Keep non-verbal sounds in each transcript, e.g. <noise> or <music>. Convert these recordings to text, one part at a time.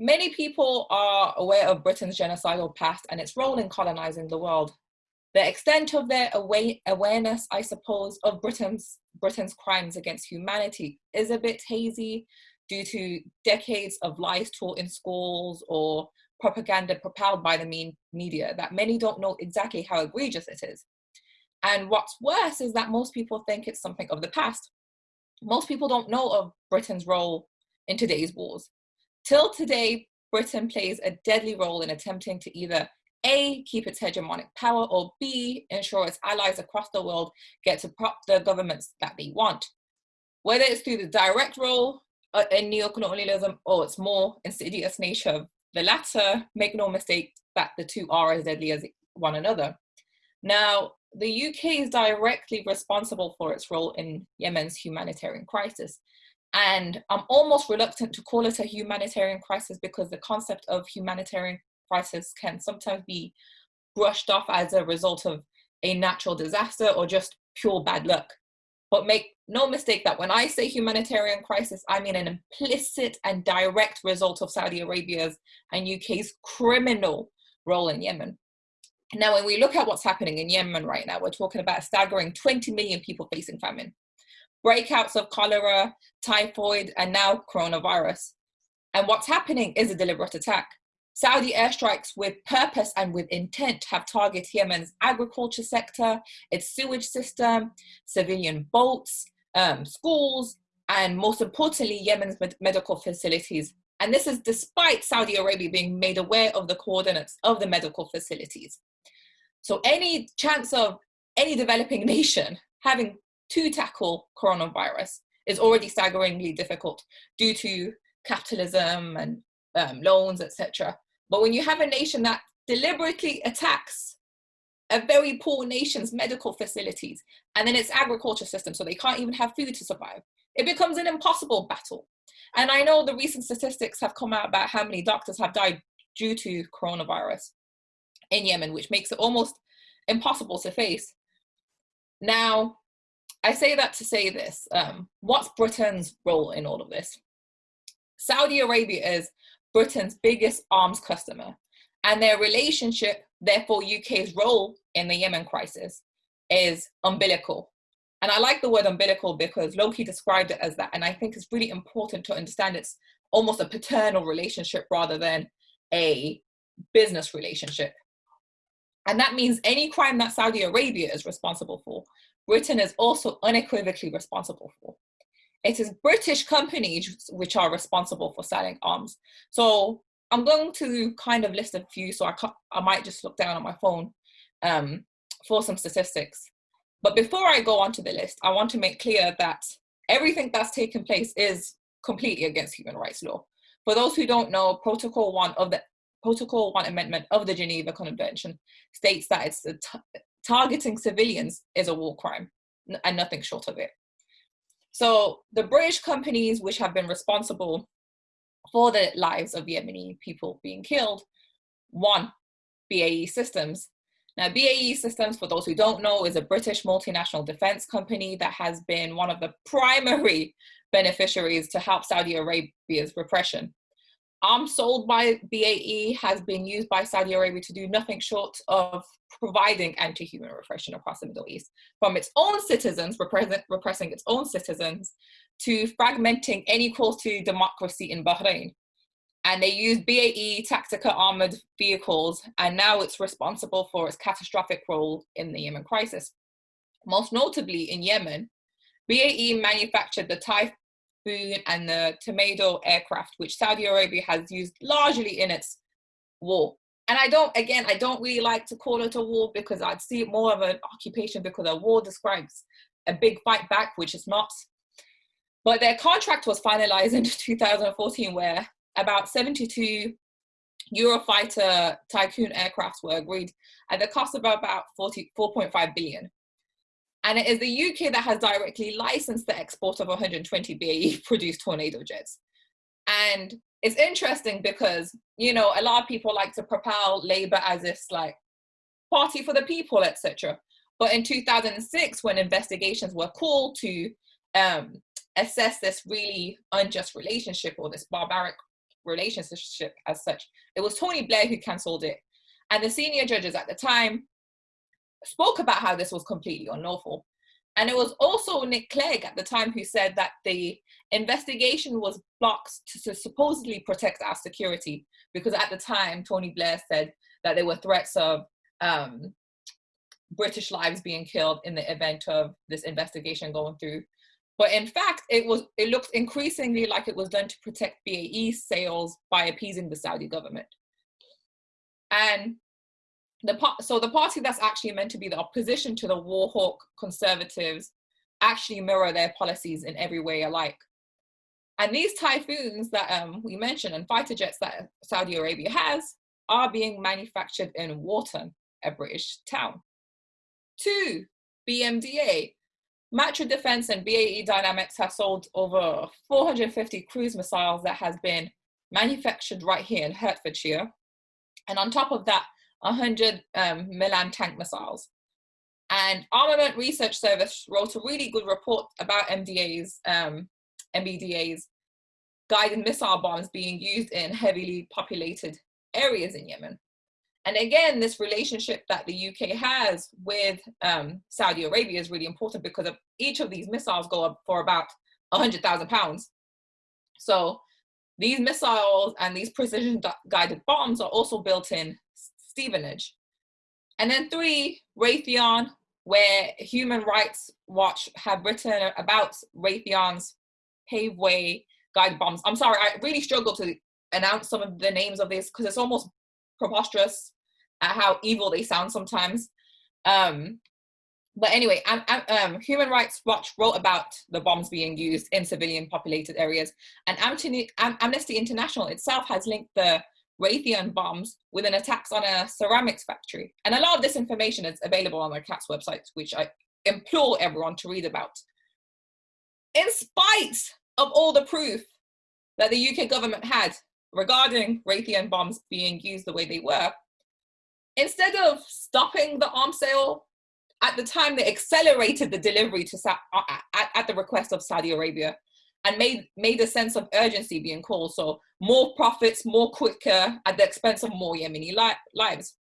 many people are aware of Britain's genocidal past and its role in colonizing the world. The extent of their awareness, I suppose, of Britain's, Britain's crimes against humanity is a bit hazy due to decades of lies taught in schools or propaganda propelled by the media that many don't know exactly how egregious it is. And what's worse is that most people think it's something of the past. Most people don't know of Britain's role in today's wars. Till today, Britain plays a deadly role in attempting to either A, keep its hegemonic power, or B, ensure its allies across the world get to prop the governments that they want. Whether it's through the direct role uh, in neocolonialism or its more insidious nature, the latter, make no mistake that the two are as deadly as one another. Now, the UK is directly responsible for its role in Yemen's humanitarian crisis. And I'm almost reluctant to call it a humanitarian crisis because the concept of humanitarian crisis can sometimes be brushed off as a result of a natural disaster or just pure bad luck. But make no mistake that when I say humanitarian crisis, I mean an implicit and direct result of Saudi Arabia's and UK's criminal role in Yemen. Now, when we look at what's happening in Yemen right now, we're talking about a staggering 20 million people facing famine breakouts of cholera, typhoid, and now coronavirus. And what's happening is a deliberate attack. Saudi airstrikes with purpose and with intent have targeted Yemen's agriculture sector, its sewage system, civilian boats, um, schools, and most importantly, Yemen's med medical facilities. And this is despite Saudi Arabia being made aware of the coordinates of the medical facilities. So any chance of any developing <laughs> nation having to tackle coronavirus is already staggeringly difficult due to capitalism and um, loans, etc. But when you have a nation that deliberately attacks a very poor nation's medical facilities and then its agriculture system, so they can't even have food to survive, it becomes an impossible battle. And I know the recent statistics have come out about how many doctors have died due to coronavirus in Yemen, which makes it almost impossible to face. Now, I say that to say this, um, what's Britain's role in all of this? Saudi Arabia is Britain's biggest arms customer and their relationship, therefore UK's role in the Yemen crisis is umbilical. And I like the word umbilical because Loki described it as that. And I think it's really important to understand it's almost a paternal relationship rather than a business relationship. And that means any crime that Saudi Arabia is responsible for Britain is also unequivocally responsible for. It is British companies which are responsible for selling arms. So I'm going to kind of list a few, so I, I might just look down on my phone um, for some statistics. But before I go on to the list, I want to make clear that everything that's taken place is completely against human rights law. For those who don't know, Protocol 1 of the Protocol 1 Amendment of the Geneva Convention states that it's targeting civilians is a war crime and nothing short of it. So the British companies which have been responsible for the lives of Yemeni people being killed, one, BAE Systems. Now BAE Systems, for those who don't know, is a British multinational defense company that has been one of the primary <laughs> beneficiaries to help Saudi Arabia's repression arms sold by BAE has been used by Saudi Arabia to do nothing short of providing anti-human repression across the Middle East, from its own citizens, repressing its own citizens, to fragmenting any calls to democracy in Bahrain. And they use BAE tactical armored vehicles, and now it's responsible for its catastrophic role in the Yemen crisis. Most notably in Yemen, BAE manufactured the Typhoon and the Tornado aircraft, which Saudi Arabia has used largely in its war. And I don't, again, I don't really like to call it a war because I'd see it more of an occupation because a war describes a big fight back, which is not. But their contract was finalized <laughs> in 2014 where about 72 Eurofighter Typhoon aircrafts were agreed at the cost of about 4.5 billion. And it is the UK that has directly licensed the export of 120 BAE produced Tornado jets. And it's interesting because, you know, a lot of people like to propel Labour as this like party for the people, etc. But in 2006, when investigations were called to um, assess this really unjust relationship or this barbaric relationship as such. It was Tony Blair who cancelled it. And the senior judges at the time spoke about how this was completely unlawful. And it was also Nick Clegg at the time who said that the investigation was blocked to, supposedly protect our security because at the time Tony Blair said that there were threats of um, British lives being killed in the event of this investigation going through. But in fact, it was it looked increasingly like it was done to protect BAE sales by appeasing the Saudi government. And the so the party that's actually meant to be the opposition to the war hawk conservatives actually mirror their policies in every way alike. And these typhoons that um, we mentioned and fighter jets that Saudi Arabia has are being manufactured in Warton, a British town. Two, BMDA. Matra Defense and BAE Dynamics have sold over 450 cruise missiles that has been manufactured right here in Hertfordshire. And on top of that, 100 um, Milan tank missiles. And Armament Research Service wrote a really good report about MDA's, um, MBDA's guided missile bombs being used in heavily populated areas in Yemen. And again, this relationship that the UK has with um, Saudi Arabia is really important because of each of these missiles go up for about 100,000 pounds. So these missiles and these precision guided bombs are also built in Stevenage. And then three, Raytheon, where Human Rights Watch have written about Raytheon's paveway guide bombs. I'm sorry, I really struggle to announce some of the names of these because it's almost preposterous at how evil they sound sometimes. Um, but anyway, um, um, Human Rights Watch wrote about the bombs being used in civilian populated areas, and Amnesty International itself has linked the Raytheon bombs with an attacks on a ceramics factory. And a lot of this information is available on the CAAT's website, which I implore everyone to read about. In spite of all the proof that the UK government had regarding Raytheon bombs being used the way they were, instead of stopping the arms sale, at the time they accelerated the delivery to uh, at, at the request of Saudi Arabia and made made a sense of urgency being called. So more profits, more quicker at the expense of more Yemeni li lives.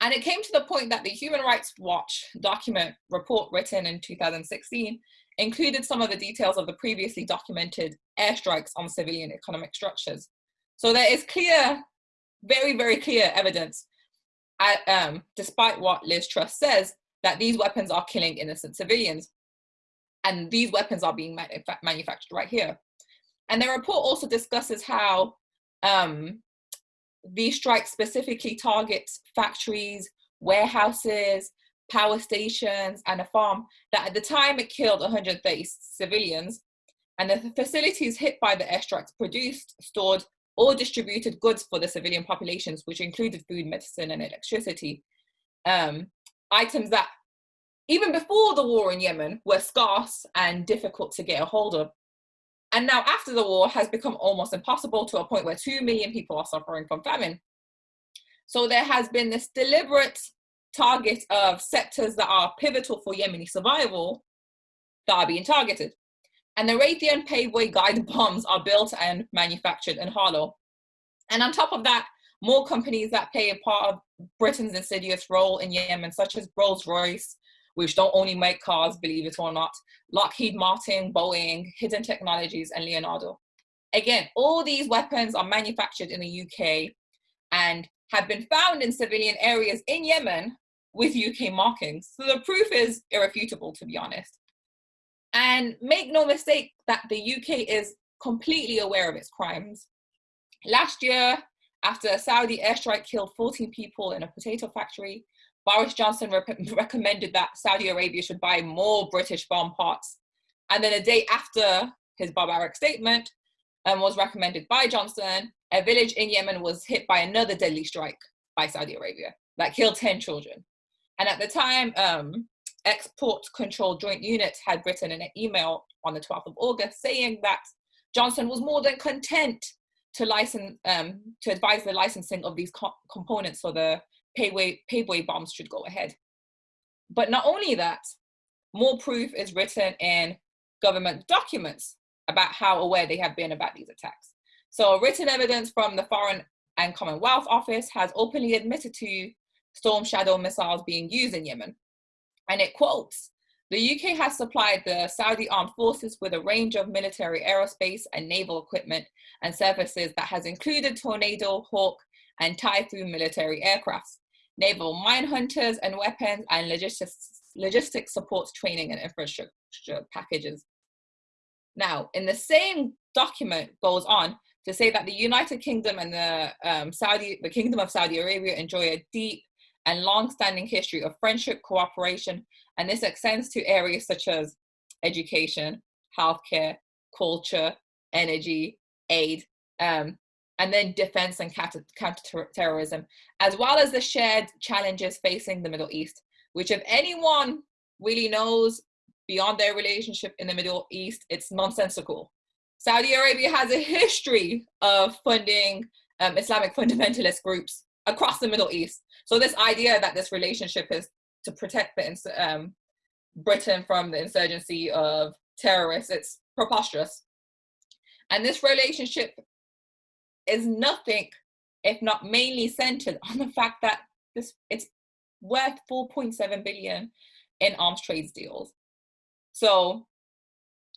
And it came to the point that the Human Rights Watch document report written in 2016 included some of the details of the previously documented airstrikes on civilian economic structures. So there is clear, very, very clear evidence, at, um, despite what Liz Truss says, that these weapons are killing innocent civilians and these weapons are being manufactured right here. And the report also discusses how um, these strikes specifically target factories, warehouses, power stations, and a farm that at the time it killed 130 civilians. And the facilities hit by the airstrikes produced, stored, or distributed goods for the civilian populations, which included food, medicine, and electricity. Um, items that even before the war in Yemen, were scarce and difficult to get a hold of. And now after the war has become almost impossible to a point where 2 million people are suffering from famine. So there has been this deliberate target of sectors that are pivotal for Yemeni survival that are being targeted. And the Raytheon paveway guide <laughs> bombs are built and manufactured in Harlow. And on top of that, more companies that play a part of Britain's insidious role in Yemen, such as Rolls-Royce, which don't only make cars, believe it or not, Lockheed Martin, Boeing, Hidden Technologies, and Leonardo. Again, all these weapons are manufactured in the UK and have been found in civilian areas in Yemen with UK markings. So the proof is irrefutable, to be honest. And make no mistake that the UK is completely aware of its crimes. Last year, after a Saudi airstrike killed 14 people in a potato factory, Boris Johnson re <laughs> recommended that Saudi Arabia should buy more British bomb parts. And then a day after his barbaric statement um, was recommended by Johnson, a village in Yemen was hit by another deadly strike by Saudi Arabia that killed 10 children. And at the time, um, Export Control Joint Unit had written an email on the 12th of August saying that Johnson was more than content to license, um, to advise the licensing of these co components for the paveway, paveway bombs should go ahead. But not only that, more proof is written in government documents about how aware they have been about these attacks. So written evidence from the Foreign and Commonwealth Office has openly admitted to Storm Shadow missiles being used in Yemen. And it quotes, the UK has supplied the Saudi armed forces with a range of military aerospace and naval equipment and services that has included Tornado, Hawk, and Typhoon military aircrafts, naval mine hunters and weapons, and logistics, logistics supports training and infrastructure packages. Now, in the same document goes on to say that the United Kingdom and the um, Saudi, the Kingdom of Saudi Arabia enjoy a deep and long-standing history of friendship, cooperation, and this extends to areas such as education, healthcare, culture, energy, aid, um, and then defense and counter, counterterrorism, as well as the shared challenges facing the Middle East, which if anyone really knows beyond their relationship in the Middle East, it's nonsensical. Saudi Arabia has a history of funding um, Islamic fundamentalist groups across the Middle East. So this idea that this relationship is to protect the um, Britain from the insurgency of terrorists, it's preposterous. And this relationship is nothing if not mainly centered <laughs> on the fact that this it's worth 4.7 billion in arms trades deals. So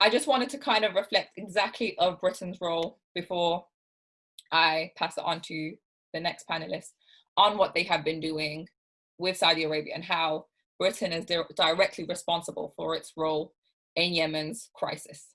I just wanted to kind of reflect exactly of Britain's role before I pass it on to the next panelist on what they have been doing with Saudi Arabia and how Britain is directly responsible for its role in Yemen's crisis.